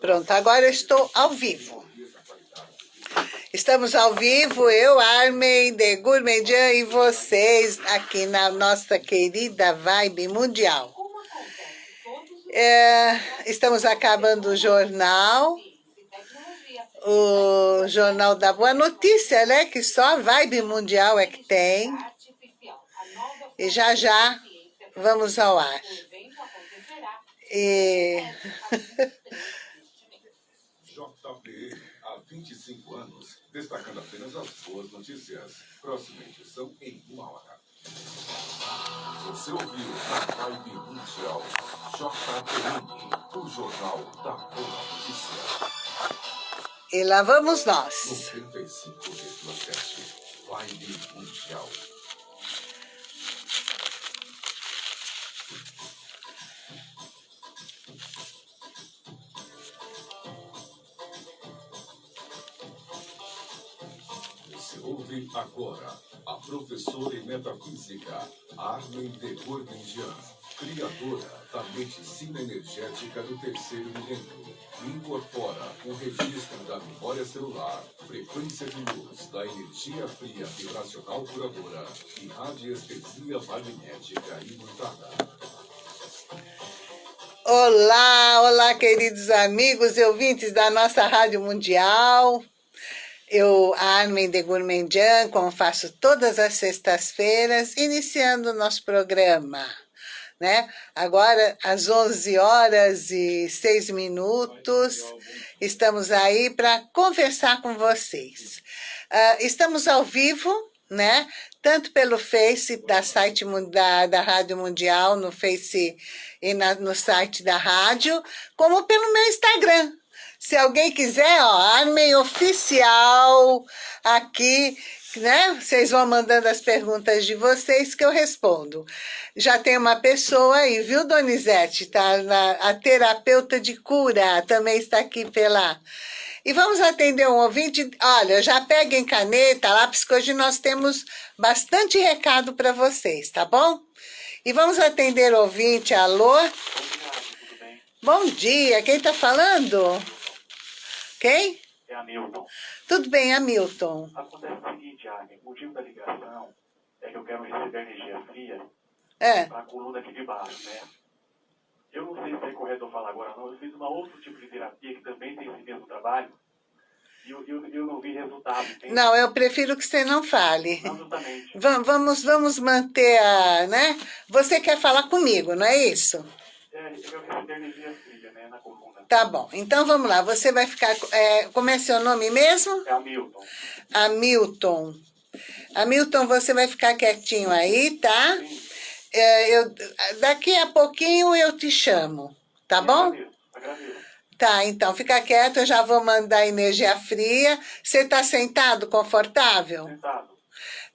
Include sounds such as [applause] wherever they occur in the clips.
Pronto, agora eu estou ao vivo. Estamos ao vivo, eu, Armin, de Gourmandian e vocês aqui na nossa querida Vibe Mundial. É, estamos acabando o jornal, o Jornal da Boa Notícia, né? Que só a Vibe Mundial é que tem. E já já vamos ao ar. E... [laughs] JB, há 25 anos, destacando apenas as boas notícias. Próxima edição em uma hora. Você ouviu na Vibe Mundial, JBN, o Jornal da Boa Notícia. E lá vamos nós. 95,7, Vibe Mundial. Ouve agora a professora em metafísica Armin de Gourmandian, criadora da medicina energética do terceiro milênio. Incorpora o registro da memória celular, frequência de luz, da energia fria vibracional curadora e radiestesia magnética imutada. Olá, olá, queridos amigos e ouvintes da nossa Rádio Mundial. Eu, Armin de Gourmandian, como faço todas as sextas-feiras, iniciando o nosso programa. Né? Agora, às 11 horas e 6 minutos, estamos aí para conversar com vocês. Uh, estamos ao vivo, né? tanto pelo Face da site da, da Rádio Mundial, no Face e na, no site da rádio, como pelo meu Instagram, se alguém quiser, ó, Armin Oficial aqui, né? Vocês vão mandando as perguntas de vocês que eu respondo. Já tem uma pessoa aí, viu, Donizete? Tá na, a terapeuta de cura também está aqui pela... E vamos atender um ouvinte. Olha, já peguem caneta, lápis, que hoje nós temos bastante recado para vocês, tá bom? E vamos atender o ouvinte. Alô? Bom dia, quem está falando? Quem? É Hamilton. Tudo bem, Hamilton. Acontece o seguinte, Agnes, o motivo da ligação é que eu quero receber energia fria É, para a coluna aqui de baixo, né? Eu não sei se é correto eu falar agora não, eu fiz uma outro tipo de terapia que também tem esse mesmo trabalho e eu, eu, eu não vi resultado, entende? não, eu prefiro que você não fale. Va- Vamos, vamos manter a, né? Você quer falar comigo, não é isso? É, eu quero receber energia fria. Tá bom, então vamos lá. Você vai ficar, é, como é seu nome mesmo? É Hamilton. Hamilton. Hamilton, você vai ficar quietinho aí, tá? Sim. É, eu, daqui a pouquinho eu te chamo, tá bom? Agradeço, agradeço. Tá, então fica quieto, eu já vou mandar energia fria. Você tá sentado, confortável? Sentado.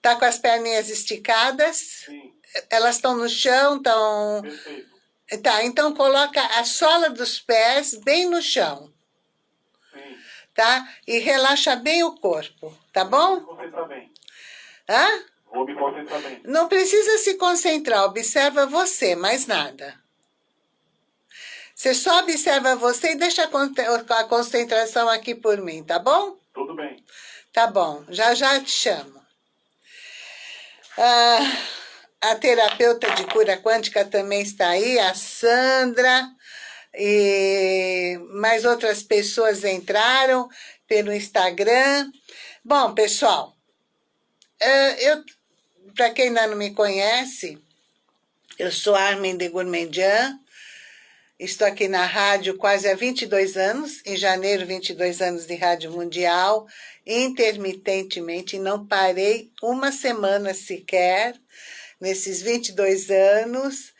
Tá com as perninhas esticadas? Sim, Elas estão no chão, estão... perfeito. Tá, então coloca a sola dos pés bem no chão, Sim. tá? E relaxa bem o corpo, tá Vou bom? me concentrar bem. Hã? Vou me concentrar bem. Não precisa se concentrar, observa você, mais nada. Você só observa você e deixa a concentração aqui por mim, tá bom? Tudo bem. Tá bom, já já te chamo. Ah, a terapeuta de cura quântica também está aí, a Sandra, e mais outras pessoas entraram pelo Instagram. Bom, pessoal, eh, eu, para quem ainda não me conhece, eu sou Armin de Gourmandian, Estou aqui na rádio quase há 22 anos, em janeiro, 22 anos de Rádio Mundial, intermitentemente, não parei uma semana sequer nesses 22 anos,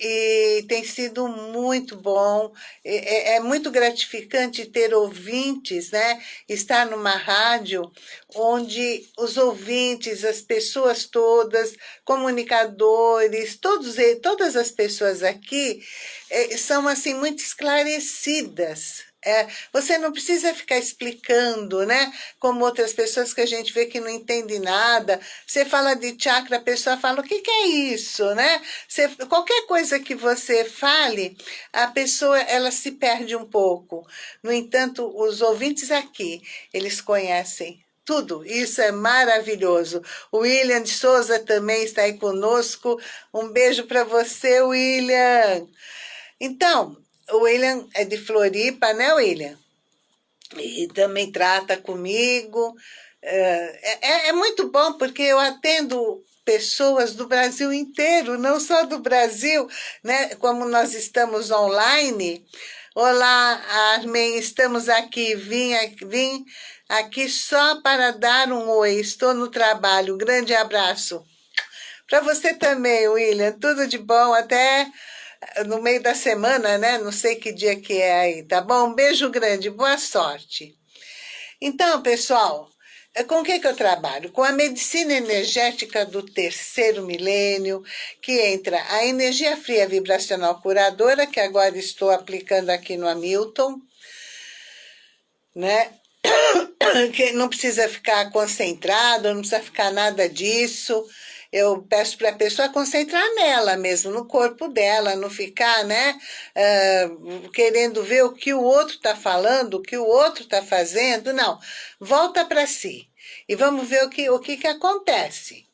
e tem sido muito bom, é, é- muito gratificante ter ouvintes, né? Estar numa rádio onde os ouvintes, as pessoas todas, comunicadores, todos, todas as pessoas aqui é, são assim muito esclarecidas. É, você não precisa ficar explicando, né? Como outras pessoas que a gente vê que não entende nada. Você fala de chakra, a pessoa fala, o que, que é isso, né? Você, qualquer coisa que você fale, a pessoa, ela se perde um pouco. No entanto, os ouvintes aqui, eles conhecem tudo. Isso é maravilhoso. O William de Souza também está aí conosco. Um beijo para você, William. Então, o William é de Floripa, né, William? E também trata comigo. É, é, é muito bom porque eu atendo pessoas do Brasil inteiro, não só do Brasil, né? Como nós estamos online. Olá, Armin, estamos aqui. Vim, vim aqui só para dar um oi. Estou no trabalho. Grande abraço. Para você também, William. Tudo de bom. Até no meio da semana, né? Não sei que dia que é aí, tá bom? Um beijo grande, boa sorte. Então, pessoal, é com o que, que eu trabalho? Com a medicina energética do terceiro milênio, que entra a energia fria vibracional curadora, que agora estou aplicando aqui no Hamilton, né? [coughs] Que não precisa ficar concentrado, não precisa ficar nada disso eu peço para a pessoa concentrar nela mesmo, no corpo dela, não ficar, né, uh, querendo ver o que o outro está falando, o que o outro está fazendo, não. Volta para si e vamos ver o que, o que, que acontece.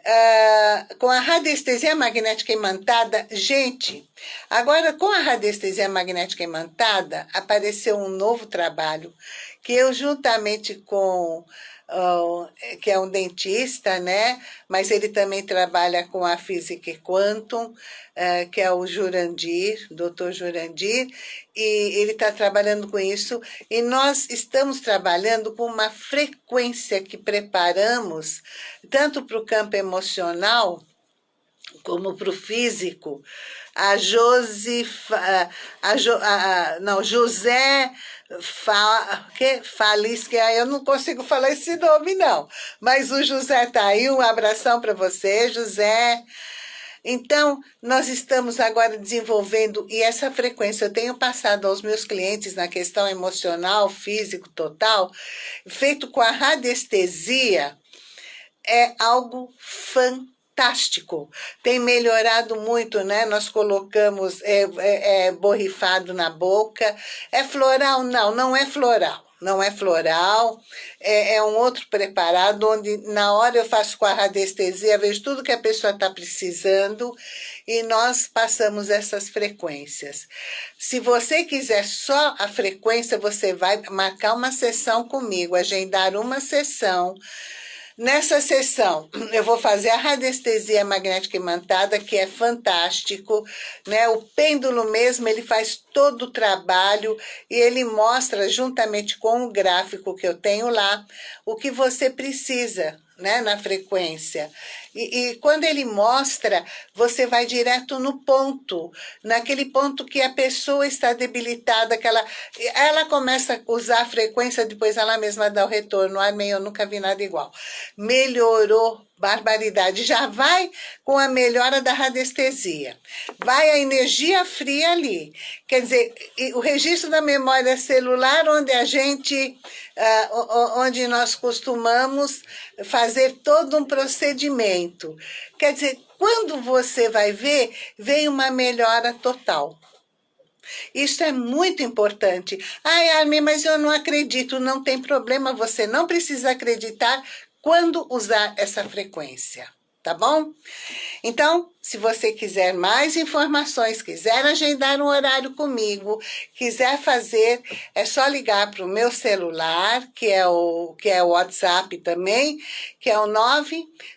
Uh, com a radiestesia magnética imantada, gente, agora com a radiestesia magnética imantada, apareceu um novo trabalho que eu, juntamente com uh, que é um dentista, né? Mas ele também trabalha com a física quantum, uh, que é o Jurandir, doutor Jurandir, e ele está trabalhando com isso. E nós estamos trabalhando com uma frequência que preparamos, tanto para o campo emocional, como para o físico, a Josifa, a, jo, a, não, José Fa, que, Falisca, eu não consigo falar esse nome não, mas o José tá aí, um abração para você, José. Então, nós estamos agora desenvolvendo, e essa frequência eu tenho passado aos meus clientes na questão emocional, físico, total, feito com a radiestesia, é algo fantástico fantástico. Tem melhorado muito, né? Nós colocamos é, é, é, borrifado na boca. É floral? Não, não é floral. Não é floral, é, é um outro preparado, onde na hora eu faço com a radiestesia, vejo tudo que a pessoa está precisando e nós passamos essas frequências. Se você quiser só a frequência, você vai marcar uma sessão comigo, agendar uma sessão Nessa sessão, eu vou fazer a radiestesia magnética imantada, que é fantástico, né? O pêndulo mesmo, ele faz todo o trabalho e ele mostra, juntamente com o gráfico que eu tenho lá, o que você precisa, né, na frequência. E, e, quando ele mostra, você vai direto no ponto, naquele ponto que a pessoa está debilitada, que ela, ela começa a usar a frequência, depois ela mesma dá o retorno. Ai, eu nunca vi nada igual. Melhorou barbaridade. Já vai com a melhora da radiestesia. Vai a energia fria ali. Quer dizer, o registro da memória celular, onde a gente, uh, onde nós costumamos fazer todo um procedimento. Quer dizer, quando você vai ver, vem uma melhora total. Isso é muito importante. Ai, Armin, mas eu não acredito. Não tem problema, você não precisa acreditar quando usar essa frequência, tá bom? Então, se você quiser mais informações, quiser agendar um horário comigo, quiser fazer, é só ligar para o meu celular, que é o, que é o WhatsApp também, que é o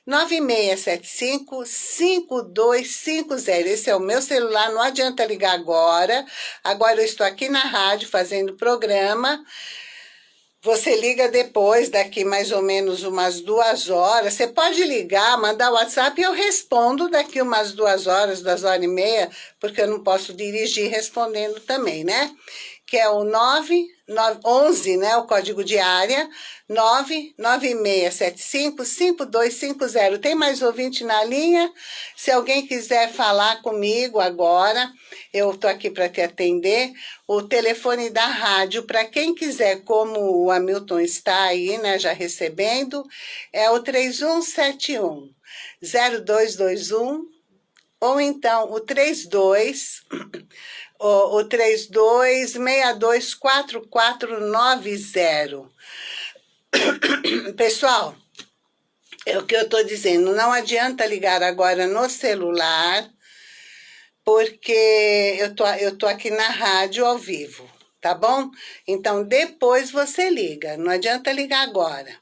99675-5250. Esse é o meu celular, não adianta ligar agora. Agora eu estou aqui na rádio fazendo programa, você liga depois, daqui mais ou menos umas duas horas. Você pode ligar, mandar WhatsApp e eu respondo daqui umas duas horas, duas horas e meia, porque eu não posso dirigir respondendo também, né? Que é o 911, né, o código de área, 99675-5250. Tem mais ouvinte na linha? Se alguém quiser falar comigo agora, eu estou aqui para te atender. O telefone da rádio, para quem quiser, como o Hamilton está aí, né, já recebendo, é o 3171 0221 ou então o 32 o, o 32624490. [coughs] Pessoal, é o que eu estou dizendo, não adianta ligar agora no celular, porque eu tô, eu tô aqui na rádio ao vivo, tá bom? Então, depois você liga, não adianta ligar agora.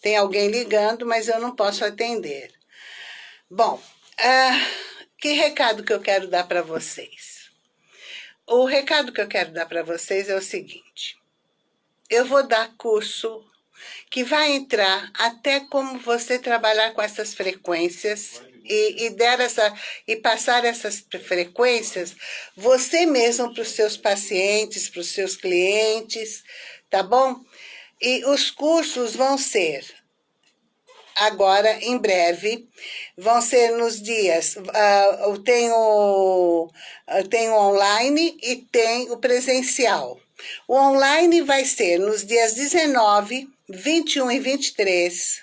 Tem alguém ligando, mas eu não posso atender. Bom, uh, que recado que eu quero dar para vocês? O recado que eu quero dar para vocês é o seguinte. Eu vou dar curso que vai entrar até como você trabalhar com essas frequências e, e, der essa, e passar essas frequências você mesmo para os seus pacientes, para os seus clientes, tá bom? E os cursos vão ser agora, em breve, vão ser nos dias, uh, eu tenho, eu tenho online e tem o presencial. O online vai ser nos dias 19, 21 e 23,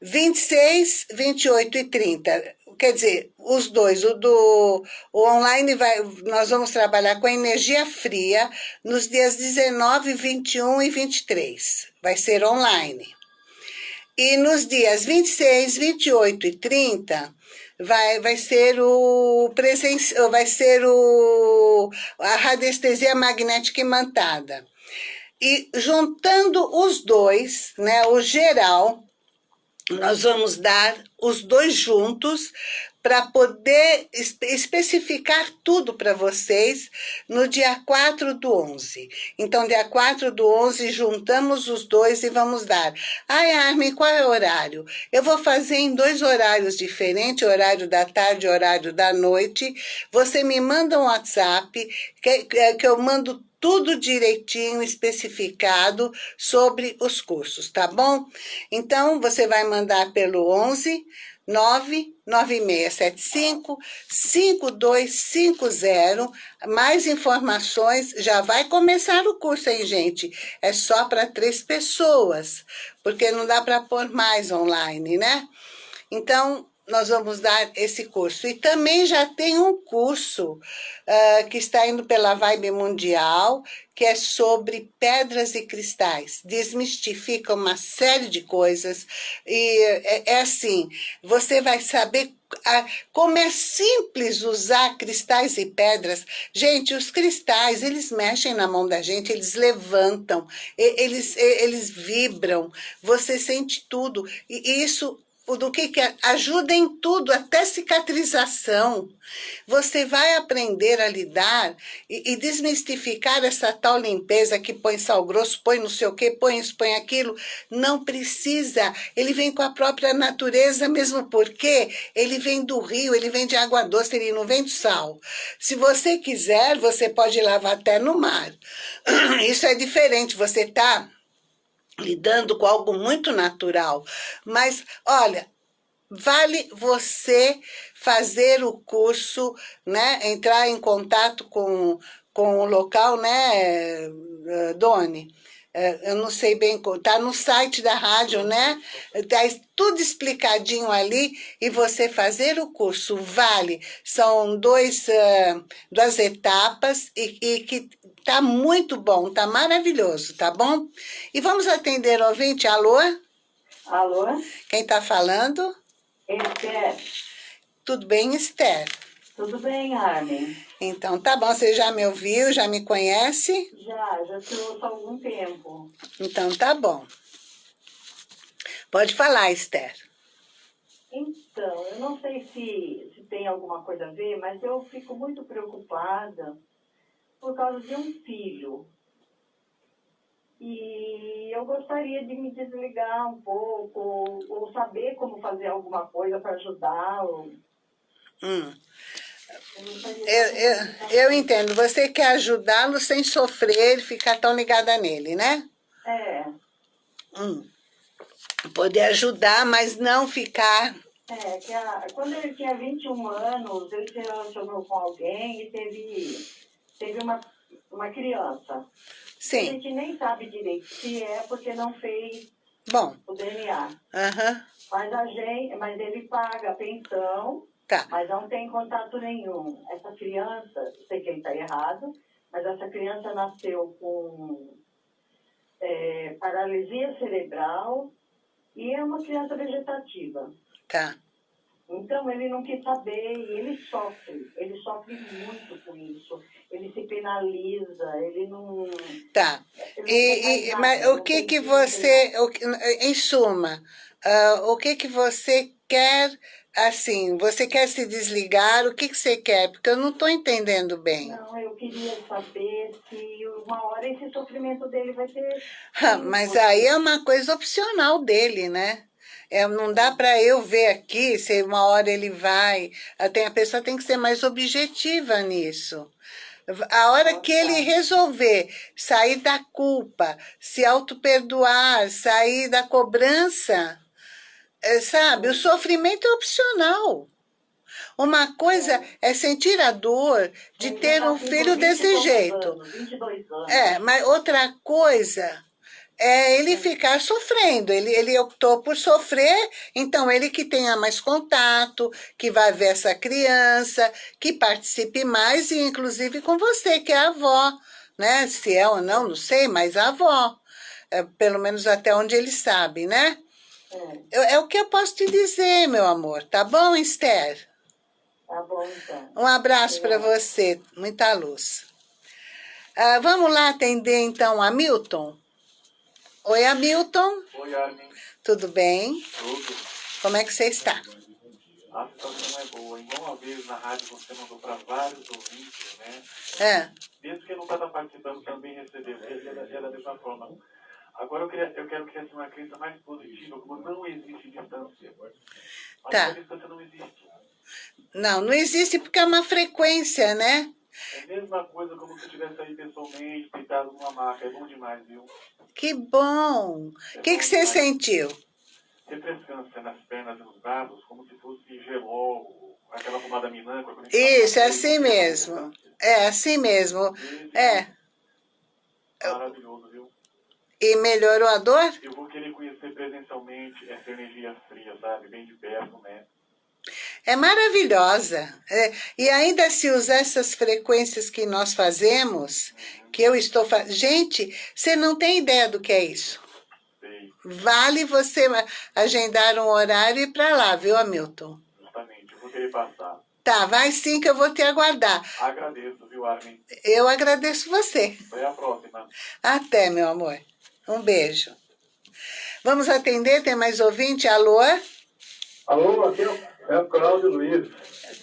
26, 28 e 30. Quer dizer, os dois, o do o online, vai, nós vamos trabalhar com energia fria nos dias 19, 21 e 23. Vai ser online. E nos dias 26, 28 e 30, vai, vai ser o presen vai ser o, a radiestesia magnética imantada. E juntando os dois, né, o geral, nós vamos dar os dois juntos para poder especificar tudo para vocês no dia 4 do 11. Então, dia 4 do 11, juntamos os dois e vamos dar. Ai, Armin, qual é o horário? Eu vou fazer em dois horários diferentes, horário da tarde e horário da noite. Você me manda um WhatsApp, que, que eu mando tudo direitinho, especificado sobre os cursos, tá bom? Então, você vai mandar pelo 11 99675 5250. Mais informações, já vai começar o curso, hein, gente? É só para três pessoas, porque não dá para pôr mais online, né? Então, nós vamos dar esse curso. E também já tem um curso uh, que está indo pela Vibe Mundial, que é sobre pedras e cristais. Desmistifica uma série de coisas. E é, é assim, você vai saber como é simples usar cristais e pedras. Gente, os cristais, eles mexem na mão da gente, eles levantam, eles, eles vibram, você sente tudo. E isso do que, que é, ajuda em tudo, até cicatrização. Você vai aprender a lidar e, e, desmistificar essa tal limpeza que põe sal grosso, põe não sei o que, põe isso, põe aquilo. Não precisa. Ele vem com a própria natureza, mesmo porque ele vem do rio, ele vem de água doce, ele não vem do sal. Se você quiser, você pode lavar até no mar. [clears throat] Isso é diferente. Você está lidando com algo muito natural. Mas, olha, vale você fazer o curso, né? Entrar em contato com, com o local, né, Doni? É, eu não sei bem, tá no site da rádio, né? Tá tudo explicadinho ali e você fazer o curso vale. São dois, duas etapas e, e que tá muito bom, tá maravilhoso, tá bom? E vamos atender o ouvinte, alô? Alô? Quem tá falando? Esther. Tudo bem, Esther? Tudo bem, Armin. Então, tá bom. Você já me ouviu, já me conhece? Já, já te ouço há algum tempo. Então, tá bom. Pode falar, Esther. Então, eu não sei se, se tem alguma coisa a ver, mas eu fico muito preocupada por causa de um filho. E eu gostaria de me desligar um pouco, ou, ou saber como fazer alguma coisa para ajudá-lo. Hum. Eu, eu, eu entendo. Você quer ajudá-lo sem sofrer, ficar tão ligada nele, né? É. Hum. Poder ajudar, mas não ficar... É, que a, quando ele tinha 21 anos, ele se relacionou com alguém e teve, teve uma, uma criança. A Sim. gente nem sabe direito se é porque não fez Bom, o DNA. aham, Mas a gente, mas ele paga a pensão, tá. mas não tem contato nenhum. Essa criança, sei que ele está errado, mas essa criança nasceu com é, paralisia cerebral e é uma criança vegetativa. Tá. Então ele não quis saber e ele sofre, ele sofre muito com isso. Ele se penaliza, ele não. Tá. ele não E, e- nada, mas o que que você, o que- em suma, ah, o que que você quer, assim, você quer se desligar, o que que você quer? Porque eu não estou entendendo bem. Não, eu queria saber se uma hora esse sofrimento dele vai ter. [laughs] Ah, Mas aí é uma coisa opcional dele, né? É, não dá para eu ver aqui se uma hora ele vai. Até a pessoa tem que ser mais objetiva nisso. A hora que ele resolver sair da culpa, se auto-perdoar, sair da cobrança, é, sabe? O sofrimento é opcional. Uma coisa é sentir a dor de ter um filho 20 desse jeito. Anos, 22 anos. É, mas outra coisa é ele ficar sofrendo. Ele, ele optou por sofrer, então ele que tenha mais contato, que vai ver essa criança, que participe mais, e inclusive com você, que é a avó, né? Se é ou não, não sei, mas a avó. É, pelo menos até onde ele sabe, né? É, Eu- é o que eu posso te dizer, meu amor. Tá bom, Esther? tá bom, então. Um abraço para você, muita luz. Ah, vamos lá atender então a Milton? Oi, Hamilton, Oi, Armin. tudo bem? Tudo. Como é que você está? A situação é boa. Igual uma vez na rádio você mandou para vários ouvintes, né? É, Mesmo quem não está participando também recebeu. É da, é da mesma forma. Agora eu, queria, eu quero criar assim, uma crença mais positiva, como não existe distância. Mas Tá. a distância não existe. não, não existe porque é uma frequência, né? É a mesma coisa como se eu estivesse aí pessoalmente, deitado numa maca. É bom demais, viu? Que bom! O que, que você sentiu? Refrescância nas pernas e nos braços, como se fosse gelol, aquela pomada a gente Isso, é assim mesmo. É assim mesmo. É. Maravilhoso, viu? E melhorou a dor? Eu vou querer conhecer presencialmente essa energia fria, sabe? Bem de perto, né? É maravilhosa. É, e ainda se usar essas frequências que nós fazemos, que eu estou fazendo. Gente, você não tem ideia do que é isso. Sei, Vale você agendar um horário e ir para lá, viu, Hamilton? justamente. Eu vou querer passar. Tá, vai sim que eu vou te aguardar. Agradeço, viu, Armin? Eu agradeço você. Até a próxima. Até, meu amor. Um beijo. Vamos atender, tem mais ouvinte? Alô? Alô, aqui é o- é Cláudio Luiz.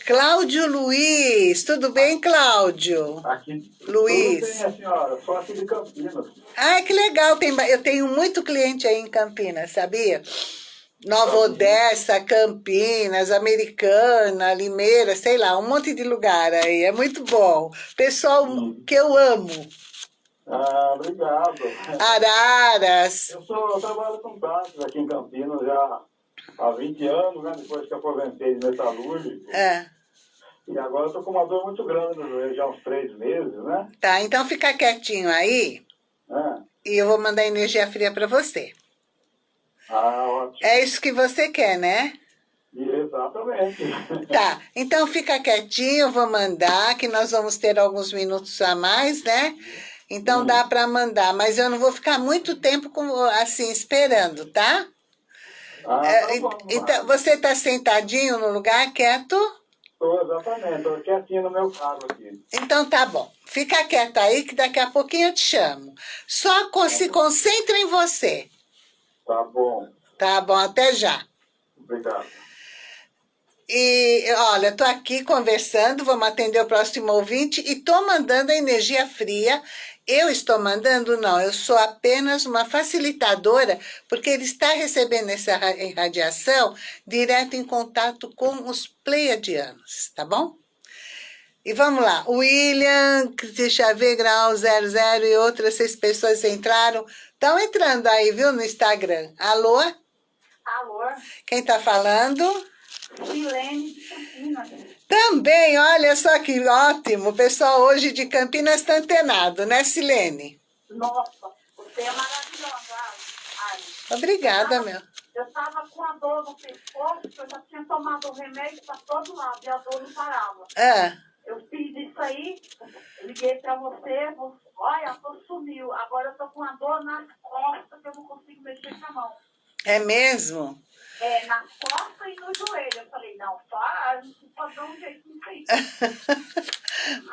Cláudio Luiz. Tudo bem, Cláudio? Aqui. Luiz. Tudo bem, senhora? Sou aqui de Campinas. Ai, que legal. Tem, eu tenho muito cliente aí em Campinas, sabia? Nova Odessa, Campinas, Americana, Limeira, sei lá, um monte de lugar aí. É muito bom. Pessoal que eu amo. Ah, obrigado. Araras. Eu, sou, eu trabalho com táxis aqui em Campinas já há 20 anos, né? Depois que aposentei de metalúrgico. É. E agora eu tô com uma dor muito grande no joelho, já há uns três meses, né? Tá, então fica quietinho aí É. e eu vou mandar energia fria para você. Ah, ótimo. É isso que você quer, né? Exatamente. [laughs] Tá, então fica quietinho, eu vou mandar, que nós vamos ter alguns minutos a mais, né? Então dá para mandar, mas eu não vou ficar muito tempo com, assim esperando, tá? Ah, É, tá bom. então, você está sentadinho no lugar, quieto? Tô, exatamente. Tô quietinho no meu carro aqui. Então tá bom. Fica quieto aí que daqui a pouquinho eu te chamo. Só con- se concentra em você. Tá bom. Tá bom, até já. Obrigado. E olha, tô aqui conversando, vamos atender o próximo ouvinte e tô mandando a energia fria. Eu estou mandando, não, eu sou apenas uma facilitadora, porque ele está recebendo essa ra- radiação direto em contato com os pleiadianos, tá bom? E vamos lá, William, ver, grau 00 e outras seis pessoas entraram. Estão entrando aí, viu, no Instagram. Alô? Alô? Quem tá falando? Silene de Campinas. Também, olha só que ótimo. O pessoal hoje de Campinas está antenado, né, Silene? Nossa, você é maravilhosa. Obrigada, eu tava, meu. Eu estava com a dor no pescoço, eu já tinha tomado o remédio para todo lado e a dor não parava. Ah, Eu fiz isso aí, liguei para você, você, olha, a dor sumiu. Agora eu tô com a dor nas costas que eu não consigo mexer com a mão. é mesmo? É, nas costas e no joelho. Eu falei, não, faz, pode dar um aí. [laughs]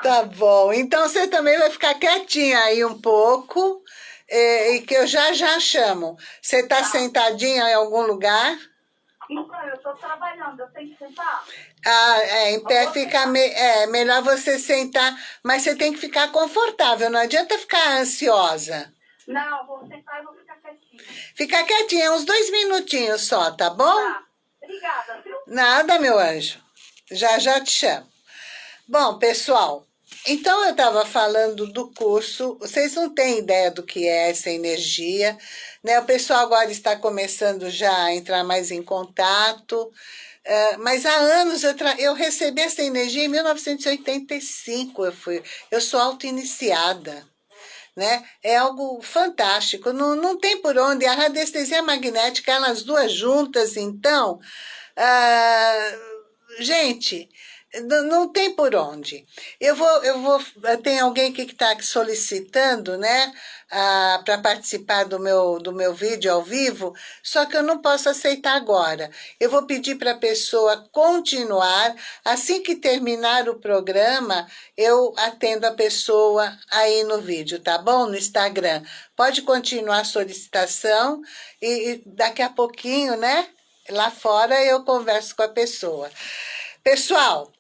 Tá bom. Então você também vai ficar quietinha aí um pouco, eh, e que eu já já chamo. Você tá sentadinha em algum lugar? Então, eu estou trabalhando, eu tenho que sentar? Ah, é, em pé fica me, é melhor você sentar, mas você tem que ficar confortável, não adianta ficar ansiosa. Não, vou sentar e vou. Fica quietinha, uns dois minutinhos só, tá bom? Tá, obrigada, viu? Nada, meu anjo. Já já te chamo. Bom, pessoal, então eu estava falando do curso, vocês não têm ideia do que é essa energia, né? O pessoal agora está começando já a entrar mais em contato, eh, mas há anos eu, eu recebi essa energia em 1985, eu, fui, eu sou auto-iniciada. Né? É algo fantástico, não, não tem por onde. A radiestesia magnética, elas duas juntas, então, ah, gente, não, tem por onde. Eu vou, eu vou, tem alguém que está solicitando, né, para participar do meu, do meu vídeo ao vivo, só que eu não posso aceitar agora. Eu vou pedir para a pessoa continuar, assim que terminar o programa, eu atendo a pessoa aí no vídeo, tá bom? No Instagram. Pode continuar a solicitação e, e daqui a pouquinho, né, lá fora eu converso com a pessoa. Pessoal,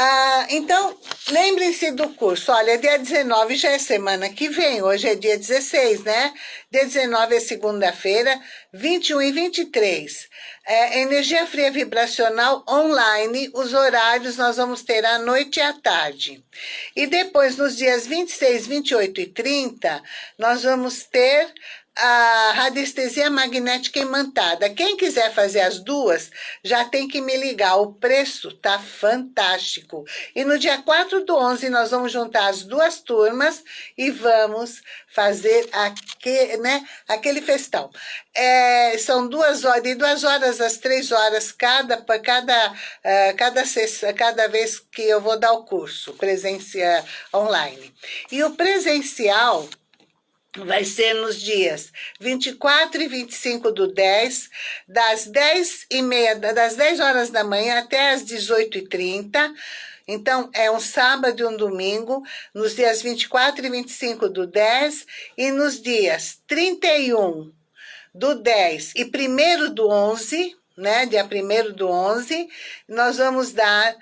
ah, então, lembrem-se do curso. Olha, dia 19 já é semana que vem, hoje é dia 16, né? Dia 19 é segunda-feira, 21 e 23. É, energia fria vibracional online, os horários nós vamos ter à noite e à tarde. E depois, nos dias 26, 28 e 30, nós vamos ter a radiestesia magnética imantada. Quem quiser fazer as duas, já tem que me ligar. O preço tá fantástico. E no dia 4 do 11, nós vamos juntar as duas turmas e vamos fazer aquele, né, aquele festão. É, são duas horas, de duas horas às três horas cada, cada, uh, cada, cada vez que eu vou dar o curso presencial online. E o presencial vai ser nos dias 24 e 25 do 10, das 10 e meia, das 10 horas da manhã até as 18 e 30. Então, é um sábado e um domingo, nos dias 24 e 25 do 10 e nos dias 31 do 10 e 1 do 11, né, dia 1 do 11, nós vamos dar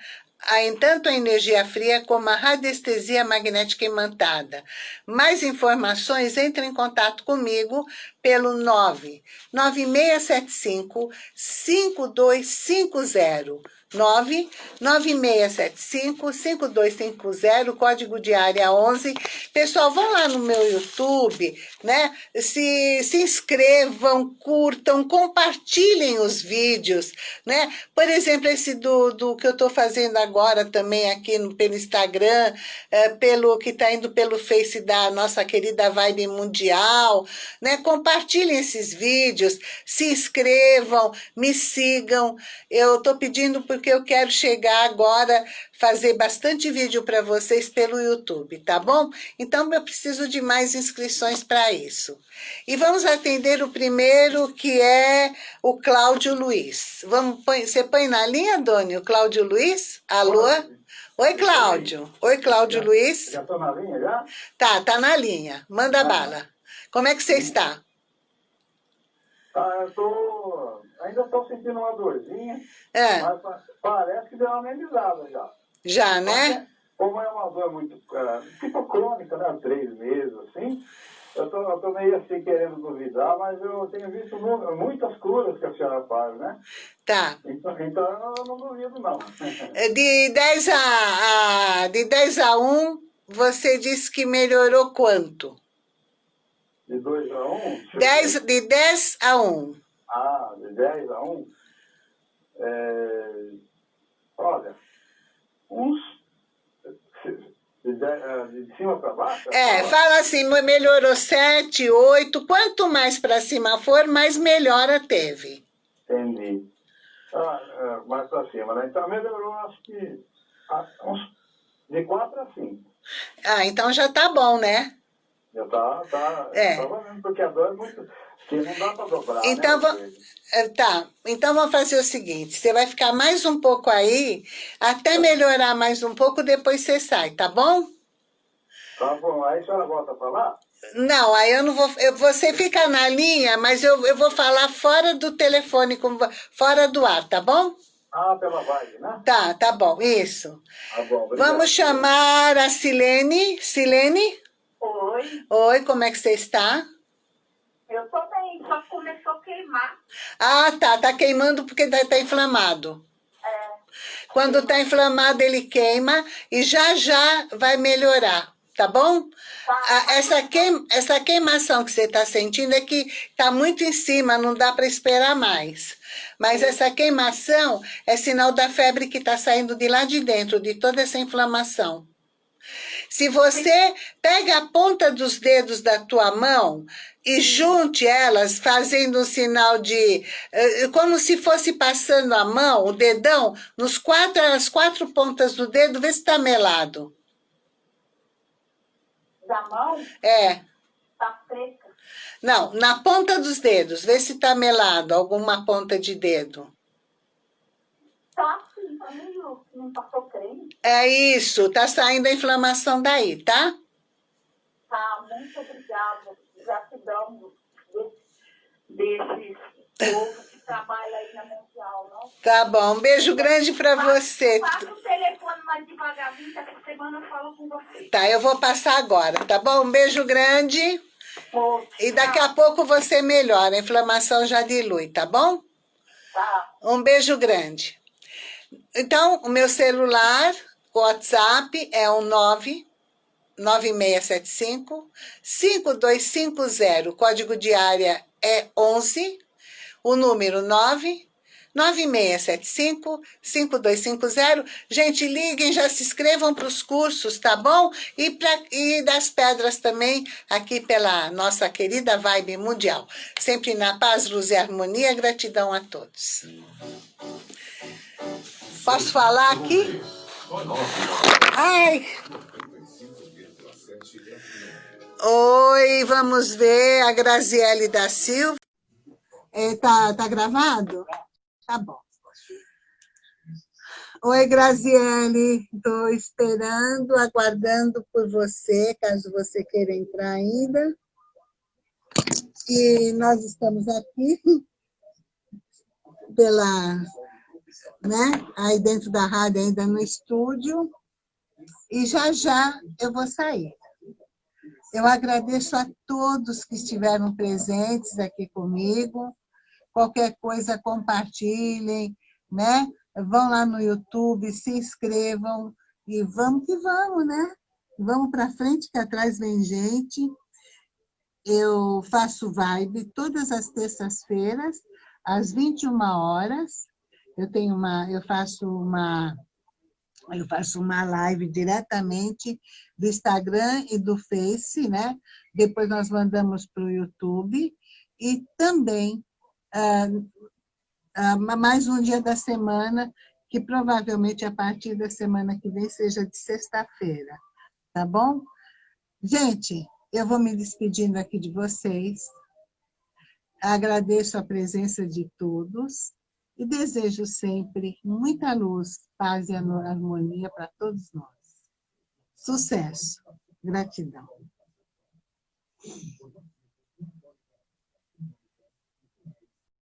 a, tanto a energia fria como a radiestesia magnética imantada. Mais informações, entre em contato comigo pelo 99675 5250. 99675-5250, código de área 11. Pessoal, vão lá no meu YouTube, né? Se, se inscrevam, curtam, compartilhem os vídeos, né? Por exemplo, esse do, do que eu estou fazendo agora também aqui no, pelo Instagram, é, pelo que está indo pelo Face da nossa querida Vibe Mundial, né? Compartilhem esses vídeos, se inscrevam, me sigam. Eu estou pedindo porque eu quero chegar agora, fazer bastante vídeo para vocês pelo YouTube, tá bom? Então, eu preciso de mais inscrições para isso. E vamos atender o primeiro, que é o Cláudio Luiz. Vamos, põe, você põe na linha, Doni, o Cláudio Luiz? Alô? Oi, Cláudio. Oi, Cláudio Luiz. Já estou na linha já? Tá, tá na linha. Manda bala. Como é que você está? Ah, eu tô. Ainda estou sentindo uma dorzinha, É, mas pa- parece que deu uma amenizada já. já, né? Como é uma dor muito. ah, tipo crônica, né? Três meses, assim. Eu tô, estou meio assim querendo duvidar, mas eu tenho visto muitas curas que a senhora faz, né? Tá. Então, então eu não duvido, não. De 10 a, a, de 10 a 1, você disse que melhorou quanto? De 2 a 1? 10, de 10 a 1. Ah, de 10 a 1? É, olha, uns de, de, de cima para baixo? É, fala assim, melhorou 7, 8, quanto mais para cima for, mais melhora teve. Entendi. Ah, é, mais para cima, né? Então melhorou, acho que ah, uns, de 4 a 5. Ah, então já tá bom, né? Já tá, tá, é. tá valendo, porque a dor é muito... Que não dá para dobrar, então, né? Tá, então vamos fazer o seguinte, você vai ficar mais um pouco aí, até melhorar mais um pouco, depois você sai, tá bom? Tá bom, aí a senhora volta a falar? Não, aí eu não vou, eu, você fica na linha, mas eu, eu vou falar fora do telefone, fora do ar, tá bom? Ah, pela vibe, né? Tá, tá bom, isso. Tá bom, obrigado. Vamos chamar a Silene. Silene? Oi. Oi, como é que você está? Eu tô bem, só começou a queimar. Ah, tá. Tá queimando porque tá, tá inflamado. É. Quando tá inflamado, ele queima e já já vai melhorar, tá bom? Tá. Essa, queim, essa queimação que você está sentindo é que tá muito em cima, não dá para esperar mais. Mas essa queimação é sinal da febre que está saindo de lá de dentro, de toda essa inflamação. Se você pega a ponta dos dedos da tua mão e junte elas fazendo um sinal de... Eh, como se fosse passando a mão, o dedão, nos quatro, as quatro pontas do dedo, vê se está melado. Da mão? É. Tá seca. Não, na ponta dos dedos, vê se está melado, alguma ponta de dedo. Tá sim, tá meio... não passou creme. É isso, tá saindo a inflamação daí, tá? Tá, muito obrigada. Gratidão desses povo que trabalha aí na Mundial, não? Tá bom, um beijo grande pra você. Passa o telefone mais devagarzinho, que essa semana eu falo com você. Tá, eu vou passar agora, tá bom? Um beijo grande. Pô, E daqui a pouco você melhora, a inflamação já dilui, tá bom? Tá. Um beijo grande. Então, o meu celular, o WhatsApp é o 99675 5250. O código de área é 11. O número 9 9675 5250. Gente, liguem, já se inscrevam para os cursos, tá bom? E, pra, e das pedras também, aqui pela nossa querida Vibe Mundial. Sempre na paz, luz e harmonia. Gratidão a todos. Posso falar aqui? Ai! Oi, vamos ver a Graziele da Silva. É, tá, tá gravado? Tá bom. Oi, Graziele. Estou esperando, aguardando por você, caso você queira entrar ainda. E nós estamos aqui [laughs] pela, né, aí dentro da rádio, ainda no estúdio, e já já eu vou sair. Eu agradeço a todos que estiveram presentes aqui comigo, qualquer coisa compartilhem, né? Vão lá no YouTube, se inscrevam e vamos que vamos, né? Vamos para frente, que atrás vem gente. Eu faço vibe todas as terças-feiras, às 21 horas. Eu tenho uma, eu faço uma eu faço uma live diretamente do Instagram e do Face, né? Depois nós mandamos para o YouTube e também ah, ah, mais um dia da semana, que provavelmente a partir da semana que vem seja de sexta-feira, tá bom? Gente, eu vou me despedindo aqui de vocês. Agradeço a presença de todos e desejo sempre muita luz, paz e harmonia para todos nós. Sucesso. Gratidão.